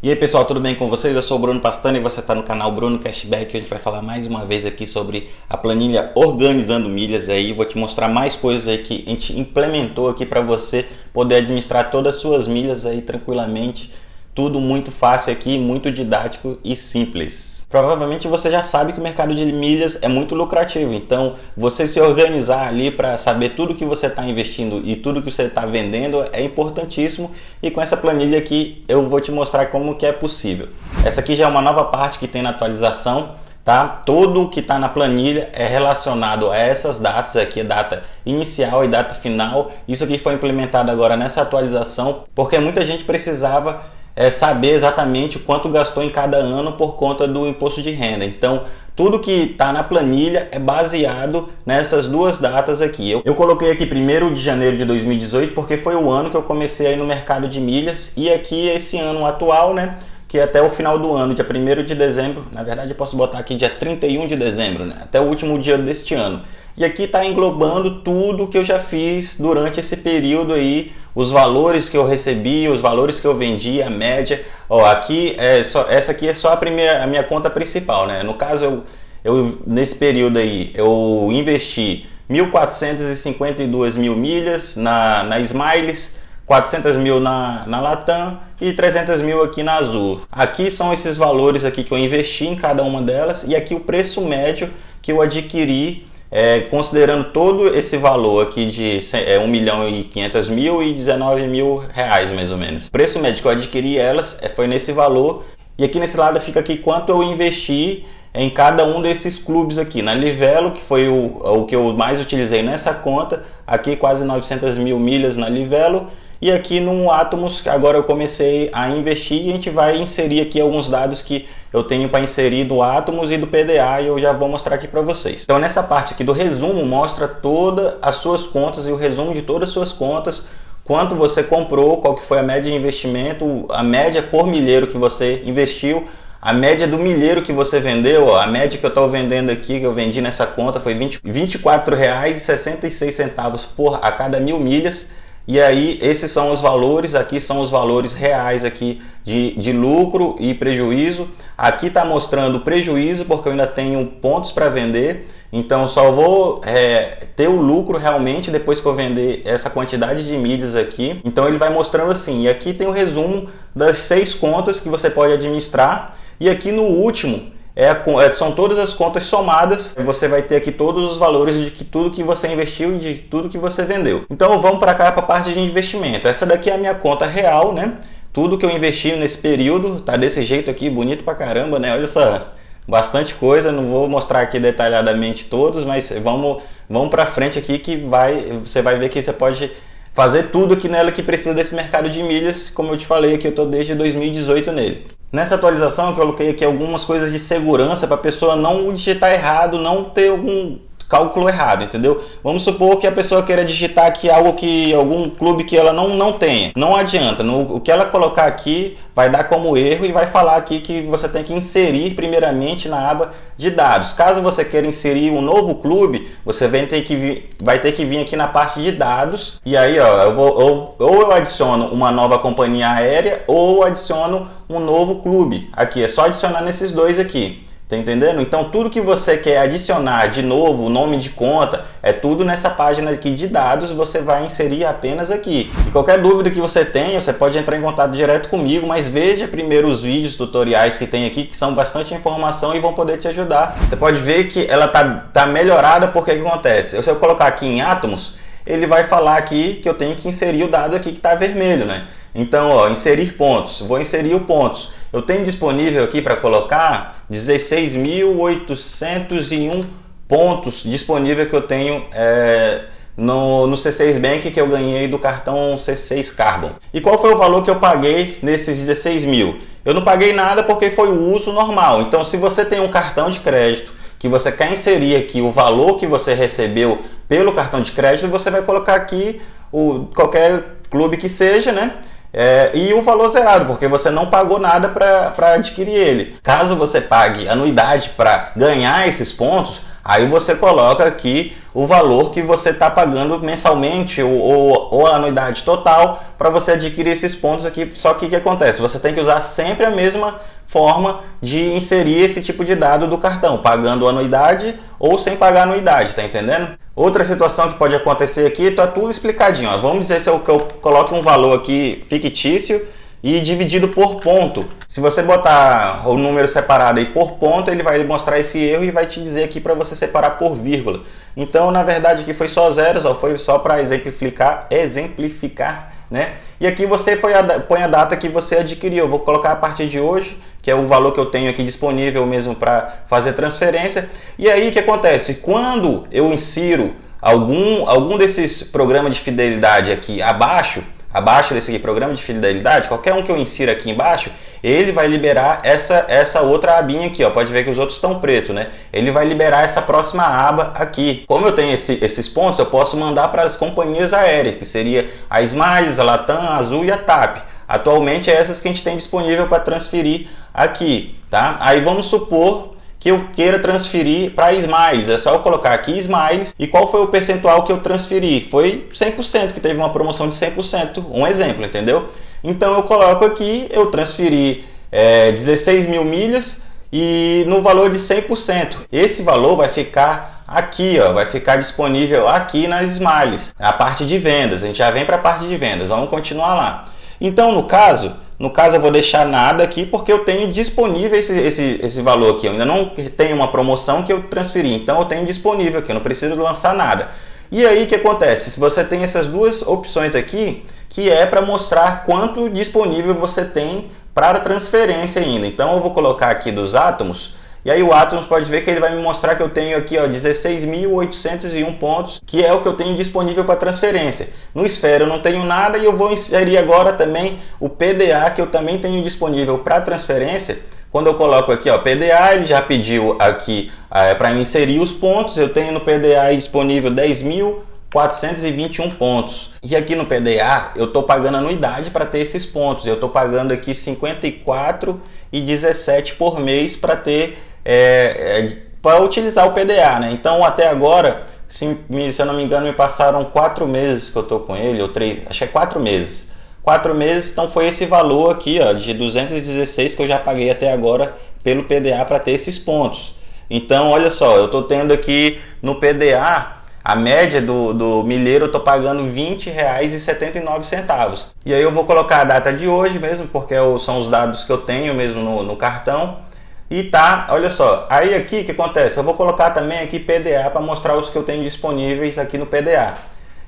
E aí pessoal, tudo bem com vocês? Eu sou o Bruno Pastano e você está no canal Bruno Cashback. A gente vai falar mais uma vez aqui sobre a planilha Organizando Milhas aí. Vou te mostrar mais coisas aí que a gente implementou aqui para você poder administrar todas as suas milhas aí tranquilamente. Tudo muito fácil aqui, muito didático e simples. Provavelmente você já sabe que o mercado de milhas é muito lucrativo, então você se organizar ali para saber tudo que você está investindo e tudo que você está vendendo é importantíssimo e com essa planilha aqui eu vou te mostrar como que é possível. Essa aqui já é uma nova parte que tem na atualização, tá? Tudo que está na planilha é relacionado a essas datas aqui, data inicial e data final. Isso aqui foi implementado agora nessa atualização porque muita gente precisava é, saber exatamente quanto gastou em cada ano por conta do imposto de renda. Então, tudo que está na planilha é baseado nessas duas datas aqui. Eu, eu coloquei aqui 1 de janeiro de 2018 porque foi o ano que eu comecei aí no mercado de milhas e aqui esse ano atual, né? que até o final do ano, dia 1 de dezembro, na verdade eu posso botar aqui dia 31 de dezembro, né? até o último dia deste ano. E aqui está englobando tudo que eu já fiz durante esse período aí, os valores que eu recebi, os valores que eu vendi, a média. Ó, aqui é só, essa aqui é só a primeira, a minha conta principal, né? No caso, eu, eu nesse período aí, eu investi 1.452 mil milhas na, na Smiles, 400 mil na, na Latam e 300 mil aqui na Azul. Aqui são esses valores aqui que eu investi em cada uma delas e aqui o preço médio que eu adquiri é, considerando todo esse valor aqui de é, 1 milhão e 500 mil e 19 mil reais mais ou menos. O preço médio que eu adquiri elas é, foi nesse valor e aqui nesse lado fica aqui quanto eu investi em cada um desses clubes aqui. Na Livelo, que foi o, o que eu mais utilizei nessa conta, aqui quase 900 mil milhas na Livelo e aqui no Atomos, agora eu comecei a investir e a gente vai inserir aqui alguns dados que eu tenho para inserir do Atomos e do PDA e eu já vou mostrar aqui para vocês. Então nessa parte aqui do resumo mostra todas as suas contas e o resumo de todas as suas contas, quanto você comprou, qual que foi a média de investimento, a média por milheiro que você investiu, a média do milheiro que você vendeu, ó, a média que eu estou vendendo aqui, que eu vendi nessa conta foi R$ 24,66 por a cada mil milhas. E aí, esses são os valores, aqui são os valores reais aqui de, de lucro e prejuízo. Aqui está mostrando prejuízo, porque eu ainda tenho pontos para vender. Então, só vou é, ter o lucro realmente depois que eu vender essa quantidade de milhas aqui. Então, ele vai mostrando assim. E aqui tem o resumo das seis contas que você pode administrar. E aqui no último, é, é, são todas as contas somadas. Você vai ter aqui todos os valores de que tudo que você investiu e de tudo que você vendeu. Então vamos para cá para a parte de investimento. Essa daqui é a minha conta real, né? Tudo que eu investi nesse período tá desse jeito aqui, bonito pra caramba, né? Olha só, bastante coisa. Não vou mostrar aqui detalhadamente todos, mas vamos, vamos para frente aqui que vai, você vai ver que você pode fazer tudo aqui nela que precisa desse mercado de milhas. Como eu te falei aqui, eu tô desde 2018 nele. Nessa atualização eu coloquei aqui algumas coisas de segurança para a pessoa não digitar errado, não ter algum cálculo errado, entendeu? Vamos supor que a pessoa queira digitar aqui algo que algum clube que ela não, não tenha. Não adianta, no, o que ela colocar aqui vai dar como erro e vai falar aqui que você tem que inserir primeiramente na aba de dados. Caso você queira inserir um novo clube, você vai ter que vir, vai ter que vir aqui na parte de dados e aí ó, eu vou, ou, ou eu adiciono uma nova companhia aérea ou adiciono um novo clube. Aqui é só adicionar nesses dois aqui. Tá entendendo? Então tudo que você quer adicionar de novo, nome de conta, é tudo nessa página aqui de dados, você vai inserir apenas aqui. E qualquer dúvida que você tenha, você pode entrar em contato direto comigo, mas veja primeiro os vídeos tutoriais que tem aqui, que são bastante informação e vão poder te ajudar. Você pode ver que ela tá, tá melhorada porque que acontece? Se eu colocar aqui em átomos, ele vai falar aqui que eu tenho que inserir o dado aqui que está vermelho, né? Então, ó, inserir pontos. Vou inserir o pontos. Eu tenho disponível aqui para colocar 16.801 pontos disponível que eu tenho é, no, no C6 Bank que eu ganhei do cartão C6 Carbon. E qual foi o valor que eu paguei nesses 16 mil? Eu não paguei nada porque foi o uso normal. Então, se você tem um cartão de crédito que você quer inserir aqui o valor que você recebeu pelo cartão de crédito, você vai colocar aqui o, qualquer clube que seja, né? É, e o valor zerado, porque você não pagou nada para adquirir ele. Caso você pague anuidade para ganhar esses pontos, aí você coloca aqui o valor que você está pagando mensalmente ou, ou, ou, a anuidade total para você adquirir esses pontos aqui. Só que o que acontece? Você tem que usar sempre a mesma forma de inserir esse tipo de dado do cartão, pagando anuidade ou sem pagar anuidade, tá entendendo? Outra situação que pode acontecer aqui, tá tudo explicadinho. Ó. Vamos dizer se eu, que eu coloque um valor aqui fictício e dividido por ponto. Se você botar o número separado aí por ponto, ele vai mostrar esse erro e vai te dizer aqui para você separar por vírgula. Então, na verdade, aqui foi só zeros, ó, foi só para exemplificar, exemplificar, né? E aqui você foi a, põe a data que você adquiriu. Vou colocar a partir de hoje, que é o valor que eu tenho aqui disponível mesmo para fazer transferência. E aí, o que acontece? Quando eu insiro algum, algum desses programas de fidelidade aqui abaixo, abaixo desse aqui, programa de fidelidade, qualquer um que eu insira aqui embaixo, ele vai liberar essa, essa outra abinha aqui, ó. Pode ver que os outros estão preto, né? Ele vai liberar essa próxima aba aqui. Como eu tenho esse, esses pontos, eu posso mandar para as companhias aéreas, que seria a Smiles, a Latam, a Azul e a TAP. Atualmente é essas que a gente tem disponível para transferir aqui, tá? Aí vamos supor que eu queira transferir para Smiles. É só eu colocar aqui Smiles e qual foi o percentual que eu transferi? Foi 100%, que teve uma promoção de 100%, um exemplo, entendeu? Então eu coloco aqui, eu transferi é, 16 mil milhas e no valor de 100%. Esse valor vai ficar aqui, ó, vai ficar disponível aqui nas Smiles, a parte de vendas. A gente já vem para a parte de vendas, vamos continuar lá. Então, no caso, no caso, eu vou deixar nada aqui porque eu tenho disponível esse, esse, esse valor aqui. Eu ainda não tenho uma promoção que eu transferi, então eu tenho disponível aqui, eu não preciso lançar nada. E aí, o que acontece? Se você tem essas duas opções aqui, que é para mostrar quanto disponível você tem para transferência ainda. Então, eu vou colocar aqui dos átomos, e aí o Atom pode ver que ele vai me mostrar que eu tenho aqui 16.801 pontos, que é o que eu tenho disponível para transferência. No Esfera eu não tenho nada e eu vou inserir agora também o PDA, que eu também tenho disponível para transferência. Quando eu coloco aqui, ó, PDA, ele já pediu aqui é, para inserir os pontos. Eu tenho no PDA disponível 10.421 pontos. E aqui no PDA eu estou pagando anuidade para ter esses pontos. Eu estou pagando aqui 54,17 por mês para ter é, é, para utilizar o PDA, né? Então até agora, se, se eu não me engano, me passaram quatro meses que eu tô com ele, ou três, acho que é quatro meses. Quatro meses, então foi esse valor aqui, ó, de 216 que eu já paguei até agora pelo PDA para ter esses pontos. Então, olha só, eu estou tendo aqui no PDA a média do, do milheiro eu estou pagando R$ 20,79. E aí eu vou colocar a data de hoje mesmo, porque é são os dados que eu tenho mesmo no, no cartão. E tá, olha só, aí aqui que acontece? Eu vou colocar também aqui PDA para mostrar os que eu tenho disponíveis aqui no PDA.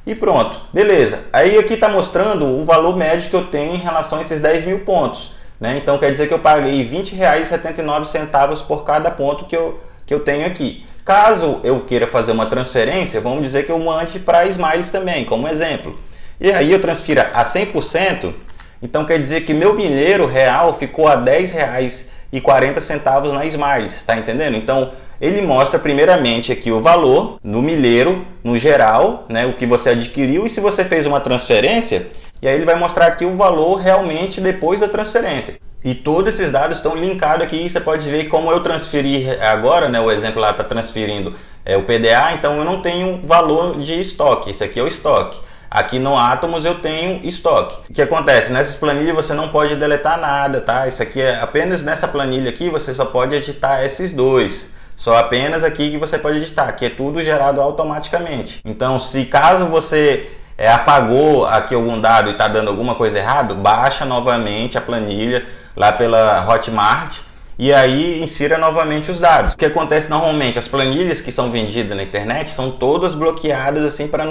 E pronto, beleza. Aí aqui está mostrando o valor médio que eu tenho em relação a esses 10 mil pontos. Né? Então quer dizer que eu paguei R$ 20,79 por cada ponto que eu, que eu tenho aqui. Caso eu queira fazer uma transferência, vamos dizer que eu mande para Smiles também, como exemplo. E aí eu transfira a 100%, então quer dizer que meu milheiro real ficou a R$ 10,00 e 40 centavos na Smiles, está entendendo? Então ele mostra primeiramente aqui o valor no milheiro, no geral, né, o que você adquiriu e se você fez uma transferência, e aí ele vai mostrar aqui o valor realmente depois da transferência. E todos esses dados estão linkados aqui, você pode ver como eu transferi agora, né, o exemplo lá está transferindo é, o PDA, então eu não tenho valor de estoque, isso aqui é o estoque. Aqui no Atomos eu tenho estoque. O que acontece? Nessas planilhas você não pode deletar nada, tá? Isso aqui é apenas nessa planilha aqui você só pode editar esses dois. Só apenas aqui que você pode editar, que é tudo gerado automaticamente. Então, se caso você é, apagou aqui algum dado e está dando alguma coisa errada, baixa novamente a planilha lá pela Hotmart e aí insira novamente os dados. O que acontece normalmente, as planilhas que são vendidas na internet são todas bloqueadas assim para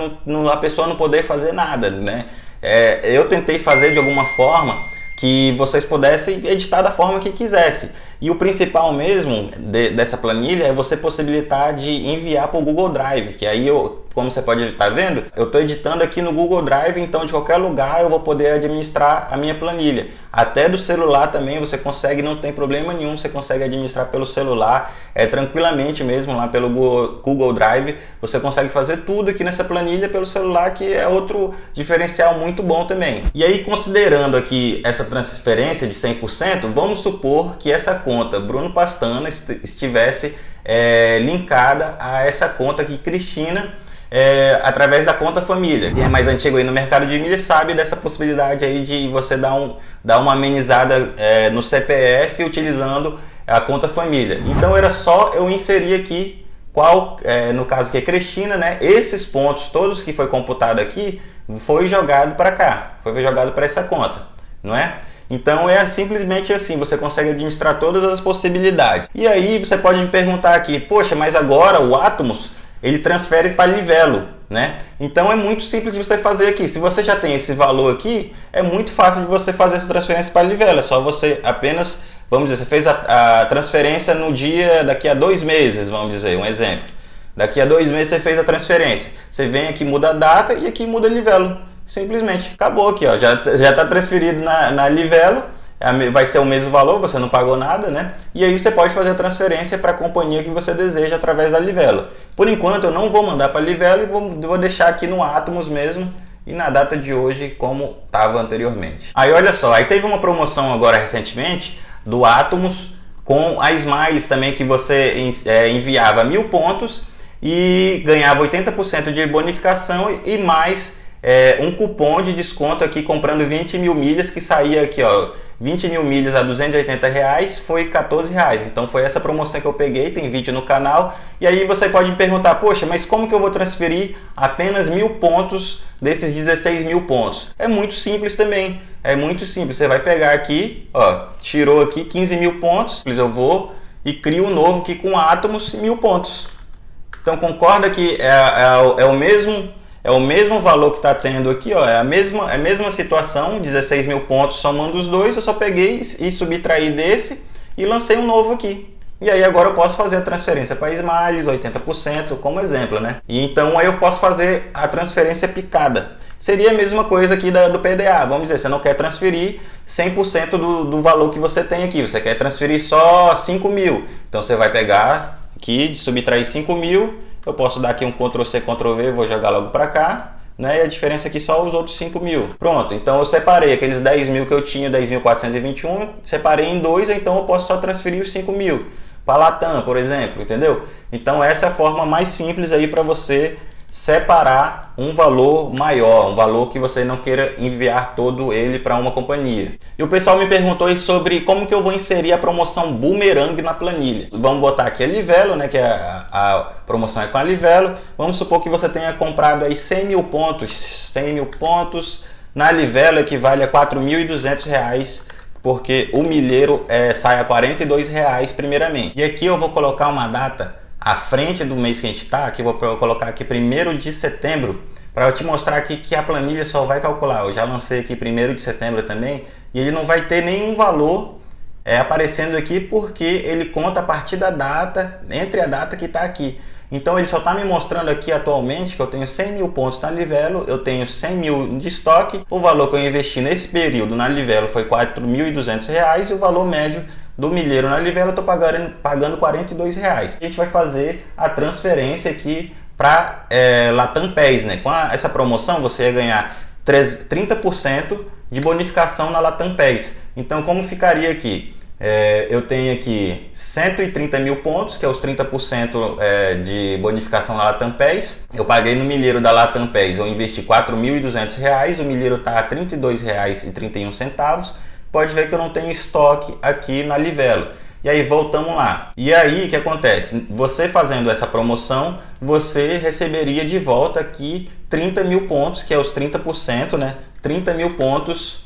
a pessoa não poder fazer nada, né? É, eu tentei fazer de alguma forma que vocês pudessem editar da forma que quisesse. E o principal mesmo de, dessa planilha é você possibilitar de enviar para o Google Drive, que aí eu, como você pode estar vendo, eu estou editando aqui no Google Drive, então de qualquer lugar eu vou poder administrar a minha planilha. Até do celular também você consegue, não tem problema nenhum, você consegue administrar pelo celular, é tranquilamente mesmo lá pelo Google Drive, você consegue fazer tudo aqui nessa planilha pelo celular, que é outro diferencial muito bom também. E aí considerando aqui essa transferência de 100%, vamos supor que essa conta Bruno Pastana estivesse é, linkada a essa conta aqui Cristina, é, através da conta família. Quem é mais antigo aí no mercado de milhas sabe dessa possibilidade aí de você dar, um, dar uma amenizada é, no CPF utilizando a conta família. Então era só eu inserir aqui qual, é, no caso que é Cristina, né? Esses pontos todos que foi computado aqui foi jogado para cá, foi jogado para essa conta, não é? Então é simplesmente assim, você consegue administrar todas as possibilidades. E aí você pode me perguntar aqui, poxa, mas agora o Atomos ele transfere para Livelo, né? Então é muito simples de você fazer aqui. Se você já tem esse valor aqui, é muito fácil de você fazer essa transferência para Livelo. É só você apenas, vamos dizer, você fez a, a transferência no dia daqui a dois meses, vamos dizer, um exemplo. Daqui a dois meses você fez a transferência. Você vem aqui, muda a data e aqui muda Livelo. Simplesmente. Acabou aqui, ó. Já, está transferido na, na Livelo. É vai ser o mesmo valor, você não pagou nada, né? E aí você pode fazer a transferência para a companhia que você deseja através da Livelo. Por enquanto eu não vou mandar para a Livelo e vou, vou deixar aqui no Atomos mesmo e na data de hoje como estava anteriormente. Aí olha só, aí teve uma promoção agora recentemente do Atomos com a Smiles também que você é, enviava mil pontos e ganhava 80% de bonificação e mais é, um cupom de desconto aqui comprando 20 mil milhas que saía aqui ó 20 mil milhas a 280 reais foi 14 reais. Então foi essa promoção que eu peguei tem vídeo no canal. E aí você pode perguntar poxa mas como que eu vou transferir apenas mil pontos desses 16 mil pontos? É muito simples também. É muito simples. Você vai pegar aqui ó tirou aqui 15 mil pontos eu vou e crio um novo aqui com átomos mil pontos. Então concorda que é, é, é o mesmo é o mesmo valor que está tendo aqui, ó, é a mesma, é a mesma situação, 16 mil pontos somando os dois, eu só peguei e subtraí desse e lancei um novo aqui. E aí agora eu posso fazer a transferência para Smiles, 80% como exemplo, né? E então aí eu posso fazer a transferência picada. Seria a mesma coisa aqui da, do PDA, vamos dizer, você não quer transferir 100% do, do valor que você tem aqui, você quer transferir só 5 mil. Então você vai pegar aqui, subtrair 5 mil eu posso dar aqui um Ctrl C, Ctrl V, vou jogar logo para cá. Né? E a diferença aqui só os outros 5 mil. Pronto, então eu separei aqueles 10 mil que eu tinha, 10.421, separei em dois, então eu posso só transferir os 5 mil para Latam, por exemplo, entendeu? Então essa é a forma mais simples aí para você separar um valor maior, um valor que você não queira enviar todo ele para uma companhia. E o pessoal me perguntou sobre como que eu vou inserir a promoção Boomerang na planilha. Vamos botar aqui a Livelo, né, que é a, a promoção é com a Livelo. Vamos supor que você tenha comprado aí 100 mil pontos, 100 mil pontos na Livelo equivale a 4.200 reais porque o milheiro é, sai a 42 reais primeiramente. E aqui eu vou colocar uma data à frente do mês que a gente está, aqui vou colocar aqui 1 de setembro, para eu te mostrar aqui que a planilha só vai calcular. Eu já lancei aqui 1 de setembro também, e ele não vai ter nenhum valor é, aparecendo aqui, porque ele conta a partir da data, entre a data que está aqui. Então ele só está me mostrando aqui atualmente que eu tenho 100 mil pontos na Livelo, eu tenho 100 mil de estoque, o valor que eu investi nesse período na Livelo foi R$ 4.200 e o valor médio do milheiro na Livelo eu estou pagando, pagando 42 reais. A gente vai fazer a transferência aqui para é, Latam né? Com a, essa promoção você ia ganhar 30% de bonificação na Latam PES. Então como ficaria aqui? É, eu tenho aqui 130 mil pontos, que é os 30% é, de bonificação na Latam PES. Eu paguei no milheiro da Latam PES, eu investi R$ 4.200, o milheiro está a R$ 32,31 pode ver que eu não tenho estoque aqui na Livelo. E aí voltamos lá. E aí o que acontece? Você fazendo essa promoção, você receberia de volta aqui 30 mil pontos, que é os 30%, né? 30 mil pontos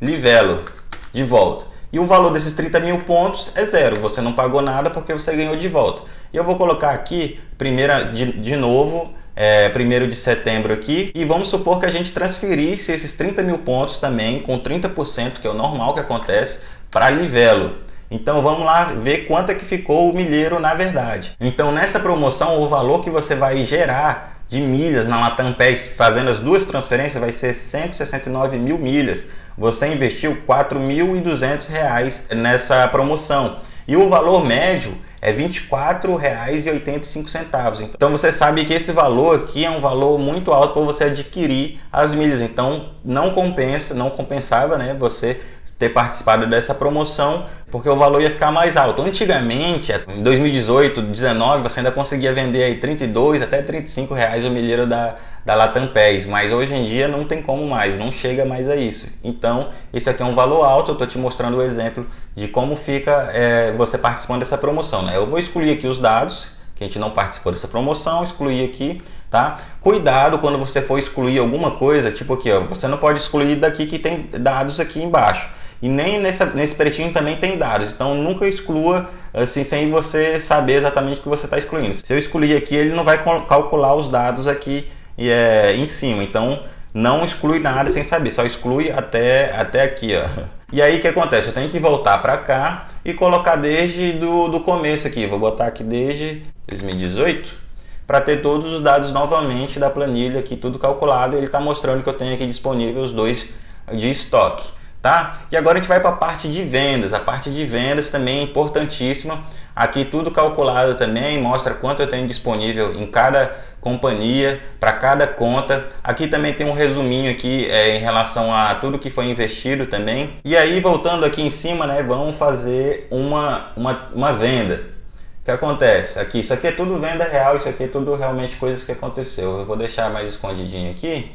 Livelo de volta. E o valor desses 30 mil pontos é zero, você não pagou nada porque você ganhou de volta. E eu vou colocar aqui, primeira de, de novo, é, 1 de setembro aqui e vamos supor que a gente transferisse esses 30 mil pontos também com 30%, que é o normal que acontece, para Livelo. Então vamos lá ver quanto é que ficou o milheiro na verdade. Então nessa promoção o valor que você vai gerar de milhas na Latam PES fazendo as duas transferências vai ser 169 mil milhas. Você investiu R$ 4.200 nessa promoção. E o valor médio é R$ 24,85. Então você sabe que esse valor aqui é um valor muito alto para você adquirir as milhas. Então não compensa, não compensava né, você ter participado dessa promoção, porque o valor ia ficar mais alto. Antigamente, em 2018, 2019, você ainda conseguia vender aí 32 até 35 reais o milheiro da, da Latam PES, mas hoje em dia não tem como mais, não chega mais a isso. Então, esse aqui é um valor alto, eu estou te mostrando o exemplo de como fica é, você participando dessa promoção. Né? Eu vou excluir aqui os dados, que a gente não participou dessa promoção, excluir aqui, tá? Cuidado quando você for excluir alguma coisa, tipo aqui, ó, você não pode excluir daqui que tem dados aqui embaixo. E nem nessa, nesse pretinho também tem dados, então nunca exclua assim sem você saber exatamente o que você está excluindo. Se eu excluir aqui, ele não vai calcular os dados aqui é, em cima, então não exclui nada sem saber, só exclui até, até aqui, ó. E aí o que acontece? Eu tenho que voltar para cá e colocar desde do, do começo aqui, vou botar aqui desde 2018 para ter todos os dados novamente da planilha aqui tudo calculado. Ele está mostrando que eu tenho aqui disponível os dois de estoque tá? E agora a gente vai para a parte de vendas. A parte de vendas também é importantíssima. Aqui tudo calculado também mostra quanto eu tenho disponível em cada companhia para cada conta aqui também tem um resuminho aqui é, em relação a tudo que foi investido também e aí voltando aqui em cima né vamos fazer uma, uma, uma venda o que acontece? Aqui, isso aqui é tudo venda real, isso aqui é tudo realmente coisas que aconteceu. Eu vou deixar mais escondidinho aqui.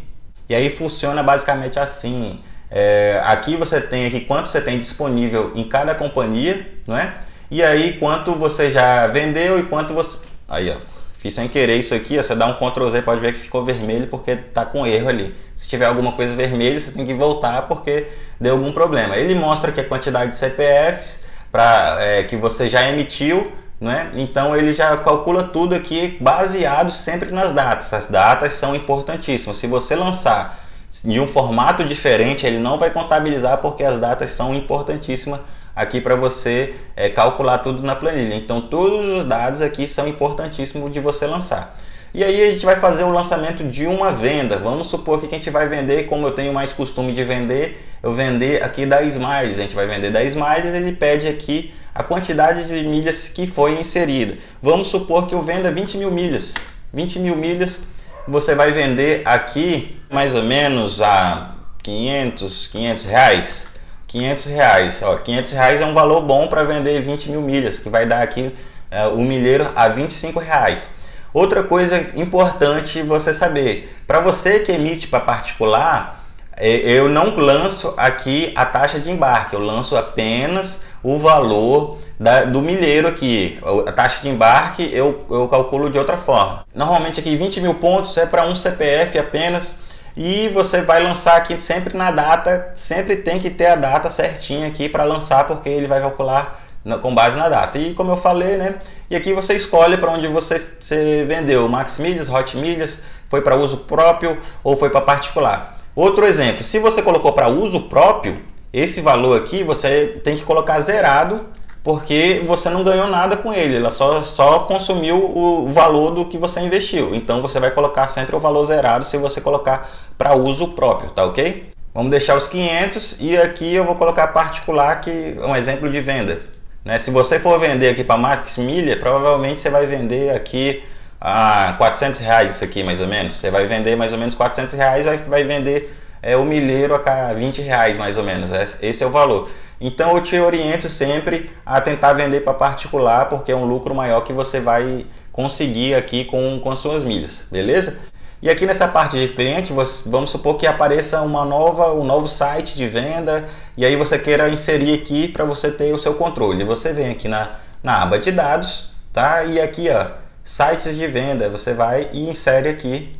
E aí funciona basicamente assim. É, aqui você tem aqui quanto você tem disponível em cada companhia, não é? E aí quanto você já vendeu e quanto você... Aí, ó. Fiz sem querer isso aqui, ó, você dá um Ctrl Z, pode ver que ficou vermelho porque tá com erro ali. Se tiver alguma coisa vermelha, você tem que voltar porque deu algum problema. Ele mostra que a quantidade de CPFs pra, é, que você já emitiu né? Então ele já calcula tudo aqui baseado sempre nas datas. As datas são importantíssimas. Se você lançar de um formato diferente, ele não vai contabilizar porque as datas são importantíssimas aqui para você é, calcular tudo na planilha. Então todos os dados aqui são importantíssimos de você lançar. E aí a gente vai fazer o lançamento de uma venda. Vamos supor que a gente vai vender, como eu tenho mais costume de vender, eu vender aqui da Smiles. A gente vai vender da Smiles, ele pede aqui a quantidade de milhas que foi inserida. Vamos supor que eu venda 20 mil milhas. 20 mil milhas você vai vender aqui mais ou menos a 500, 500 reais. 500 reais, ó, 500 reais é um valor bom para vender 20 mil milhas, que vai dar aqui é, o milheiro a 25 reais. Outra coisa importante você saber, para você que emite para particular, é, eu não lanço aqui a taxa de embarque, eu lanço apenas o valor da, do milheiro aqui. A taxa de embarque eu, eu calculo de outra forma. Normalmente aqui 20 mil pontos é para um CPF apenas e você vai lançar aqui sempre na data, sempre tem que ter a data certinha aqui para lançar porque ele vai calcular com base na data. E como eu falei, né? E aqui você escolhe para onde você, você vendeu, Max Milhas, Hot Milhas, foi para uso próprio ou foi para particular. Outro exemplo, se você colocou para uso próprio, esse valor aqui você tem que colocar zerado, porque você não ganhou nada com ele, ela só, só consumiu o valor do que você investiu. Então você vai colocar sempre o valor zerado se você colocar para uso próprio, tá ok? Vamos deixar os 500 e aqui eu vou colocar particular, que é um exemplo de venda. Né? Se você for vender aqui para Max Milha, provavelmente você vai vender aqui a 400 reais isso aqui mais ou menos. Você vai vender mais ou menos 400 reais, vai, vai vender é o milheiro a 20 reais mais ou menos, é, esse é o valor. Então eu te oriento sempre a tentar vender para particular, porque é um lucro maior que você vai conseguir aqui com, com as suas milhas, beleza? E aqui nessa parte de cliente, vamos supor que apareça uma nova, um novo site de venda e aí você queira inserir aqui para você ter o seu controle. Você vem aqui na, na aba de dados, tá? E aqui, ó, sites de venda, você vai e insere aqui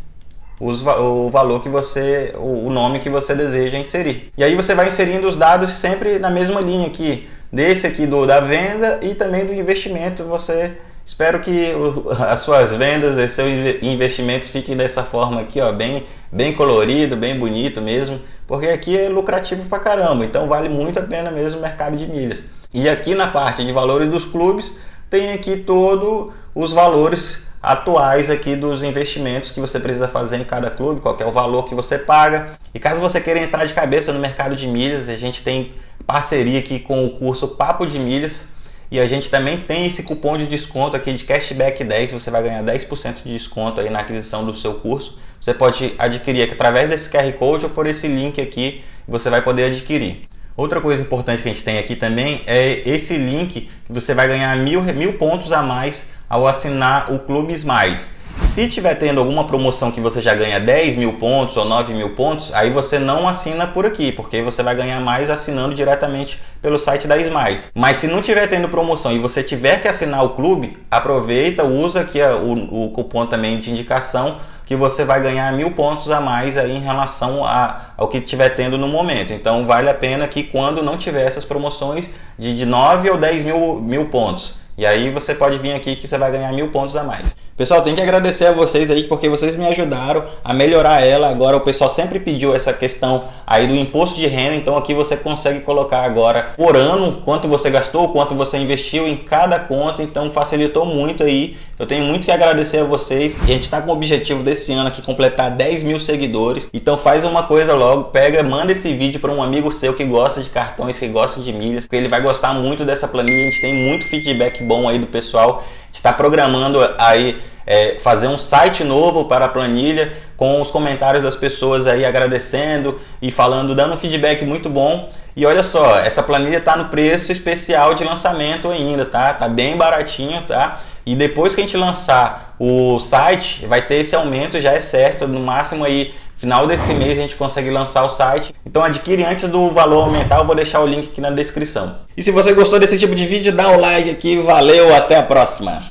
os, o valor que você, o nome que você deseja inserir. E aí você vai inserindo os dados sempre na mesma linha aqui, desse aqui do da venda e também do investimento. Você espero que o, as suas vendas e seus investimentos fiquem dessa forma aqui, ó, bem bem colorido, bem bonito mesmo, porque aqui é lucrativo pra caramba, então vale muito a pena mesmo o mercado de milhas. E aqui na parte de valores dos clubes tem aqui todo os valores atuais aqui dos investimentos que você precisa fazer em cada clube, qual é o valor que você paga. E caso você queira entrar de cabeça no mercado de milhas, a gente tem parceria aqui com o curso Papo de Milhas e a gente também tem esse cupom de desconto aqui de Cashback 10, você vai ganhar 10% de desconto aí na aquisição do seu curso. Você pode adquirir aqui através desse QR Code ou por esse link aqui, você vai poder adquirir. Outra coisa importante que a gente tem aqui também é esse link que você vai ganhar mil, mil pontos a mais ao assinar o Clube Smiles. Se tiver tendo alguma promoção que você já ganha 10 mil pontos ou 9 mil pontos, aí você não assina por aqui, porque você vai ganhar mais assinando diretamente pelo site da Smiles. Mas se não tiver tendo promoção e você tiver que assinar o clube, aproveita, usa aqui o, o cupom também de indicação que você vai ganhar mil pontos a mais aí em relação a, ao que estiver tendo no momento. Então vale a pena que quando não tiver essas promoções de, de 9 ou 10 mil, mil pontos. E aí você pode vir aqui que você vai ganhar mil pontos a mais. Pessoal, tem que agradecer a vocês aí porque vocês me ajudaram a melhorar ela. Agora o pessoal sempre pediu essa questão aí do imposto de renda, então aqui você consegue colocar agora por ano quanto você gastou, quanto você investiu em cada conta, então facilitou muito aí. Eu tenho muito que agradecer a vocês. E a gente está com o objetivo desse ano aqui completar 10 mil seguidores. Então faz uma coisa logo, pega, manda esse vídeo para um amigo seu que gosta de cartões, que gosta de milhas, porque ele vai gostar muito dessa planilha. A gente tem muito feedback bom aí do pessoal. A gente está programando aí é, fazer um site novo para a planilha com os comentários das pessoas aí agradecendo e falando, dando um feedback muito bom. E olha só, essa planilha está no preço especial de lançamento ainda, tá? Tá bem baratinho, tá? E depois que a gente lançar o site, vai ter esse aumento, já é certo, no máximo aí final desse mês a gente consegue lançar o site. Então adquire antes do valor aumentar, eu vou deixar o link aqui na descrição. E se você gostou desse tipo de vídeo, dá o like aqui, valeu, até a próxima!